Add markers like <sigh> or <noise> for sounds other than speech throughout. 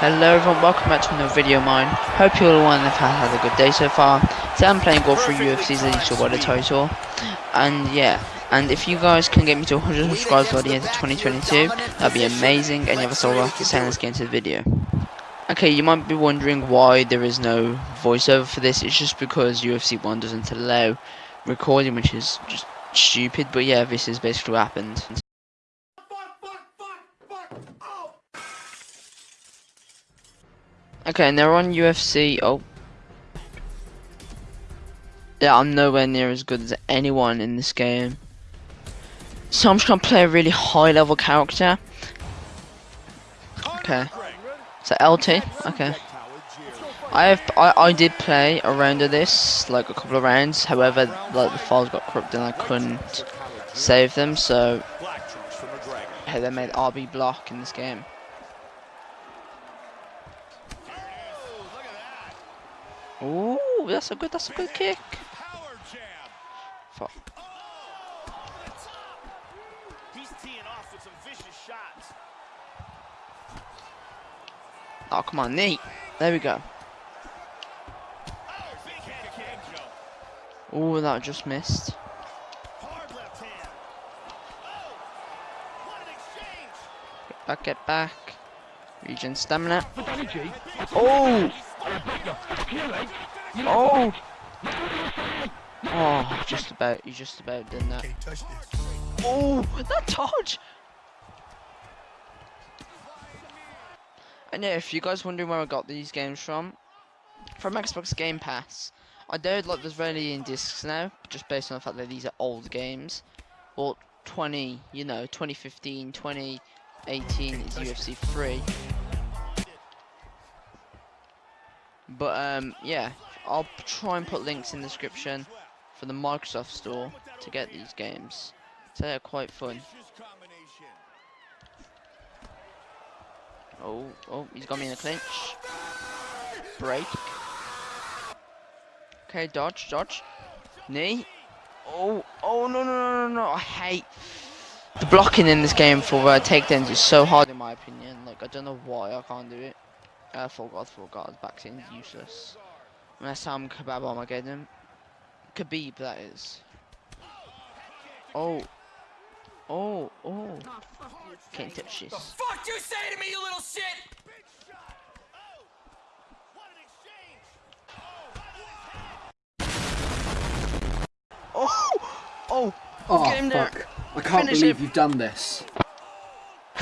Hello everyone, welcome back to another video of mine. Hope you all have had a good day so far. Today I'm playing Golf for UFC's Elite the title. And yeah, and if you guys can get me to 100 subscribers by the end of 2022, that'd be amazing. And you have a solo to say let's get into the video. Okay, you might be wondering why there is no voiceover for this. It's just because UFC 1 doesn't allow recording, which is just stupid. But yeah, this is basically what happened. Okay, and they're on UFC. Oh. Yeah, I'm nowhere near as good as anyone in this game. So I'm just gonna play a really high level character. Okay. So LT, okay. I have I, I did play a round of this, like a couple of rounds, however like the files got corrupted and I couldn't save them, so hey they made RB block in this game. Ooh, that's a good, that's a good kick. Fuck. Oh, come on, Nate. There we go. Oh, that just missed. Get back, get back. Region stamina. Oh! Oh! Oh, just about, you just about done that. Oh, that dodge! And yeah, if you guys wondering where I got these games from, from Xbox Game Pass. I know like there's rarely in discs now, just based on the fact that these are old games. Well, 20, you know, 2015, 2018 is UFC 3. But um, yeah, I'll try and put links in the description for the Microsoft Store to get these games. So they're quite fun. Oh, oh, he's got me in a clinch. Break. Okay, dodge, dodge. Knee. Oh, oh, no, no, no, no, no. I hate the blocking in this game for uh, takedowns is so hard in my opinion. Like, I don't know why I can't do it. Uh, full god, full god. Backseat useless. Unless I'm Kebab Armageddon. Khabib, that is. Oh. Oh, oh. Can't touch this. The fuck you say to me, you little shit? Oh! Oh! Oh, Get him there. fuck. I can't Finish believe him. you've done this.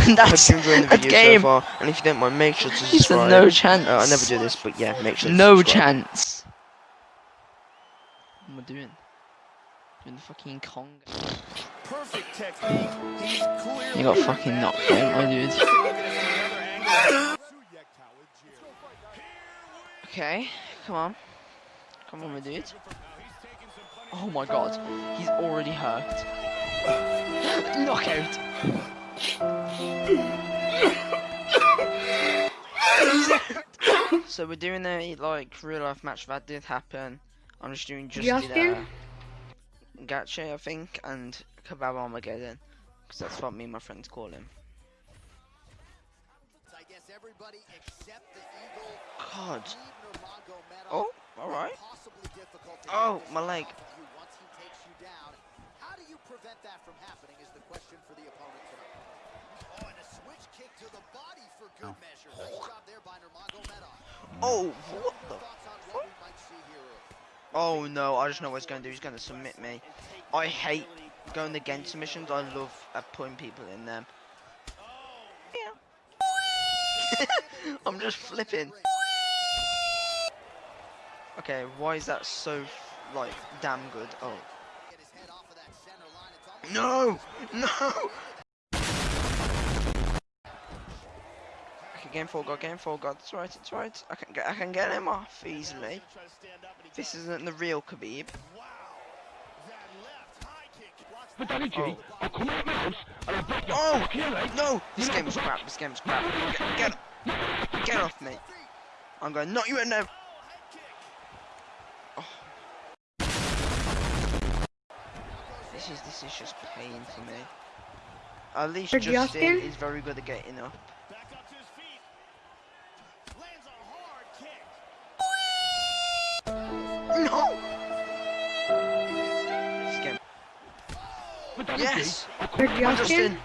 <laughs> That's Hope you enjoyed the video game. so far, and if you don't mind, make sure to He said no chance. Uh, I never do this, but yeah, make sure. To No subscribe. chance. What am I doing? Doing the fucking Kong. Perfect technique. You got fucking knocked out, my dude. Okay, come on. Come on, my dude. Oh my god, he's already hurt. Knockout. He's out. so we're doing a like real life match that did happen. I'm just doing just Justin? uh, Gaethje, I think, and Kebab Armageddon, because that's what me and my friends call him. I guess everybody except the Eagle God. Oh, alright. Possibly Oh, my leg. off of you once he takes you down. How do you prevent that from happening is the question for the opponent tonight. Oh, switch kick to the body for good measure. Nice job there by Nurmagomedov. Oh, what the? Thoughts on what we might see here early? Oh no, I just know what he's going to do. He's going to submit me. I hate going against submissions. I love uh, putting people in them. Yeah. <laughs> I'm just flipping. Okay, why is that so, like, damn good? Oh. No! his head off of that center line. It's almost No! No! Okay, game four god, game four god. It's right, it's right. I can get, I can get him off easily. This isn't the real Khabib. Oh. oh no! This game is crap. This game is crap. Get, get, get off me! I'm going. Not you, no. Oh. This is this is just pain for me. At least Justin, Justin? is very good at getting up. Yes! Where'd you ask him?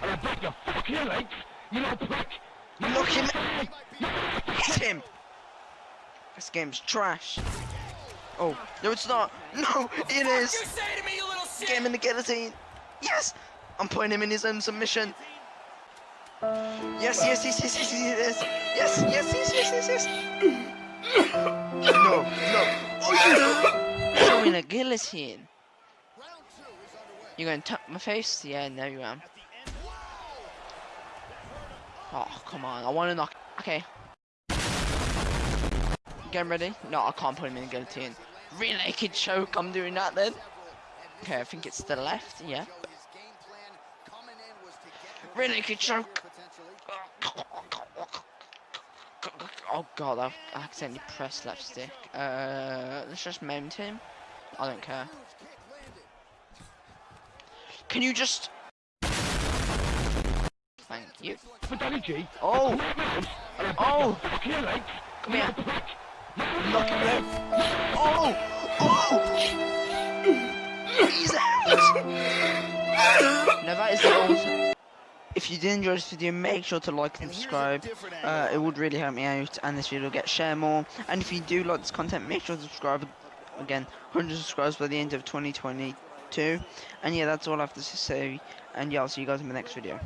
Justin! Knock him! Hit him! This game's trash. Oh, no it's not! No, it You say to me, you little shit! Get in the guillotine! Yes! I'm putting him in his own submission. Yes, yes, yes, yes, yes, yes, yes, yes, yes, yes, yes, yes. No, no. Oh, yes! <coughs> Show me the guillotine. Round two is underway. You're gonna tap my face? Yeah, there you am. Oh, come on. I wanna knock. Okay. Get ready? No, I can't put him in the guillotine. Rear naked choke. I'm doing that then. Okay, I think it's the left. Yeah. Rear naked choke. Oh god, I accidentally pressed left stick. Uh, let's just mount him. I don't care. Huge kick landed. Can you just? Thank you. Fidelity. Oh, oh, come here. Knock him out. Oh! Oh! He's out! No, that is the old. If you did enjoy this video, make sure to like and subscribe. Uh, it would really help me out, and this video will get share more. And if you do like this content, make sure to subscribe. Again, 100 subscribers by the end of 2022. And yeah, that's all I have to say. And yeah, I'll see you guys in the next video.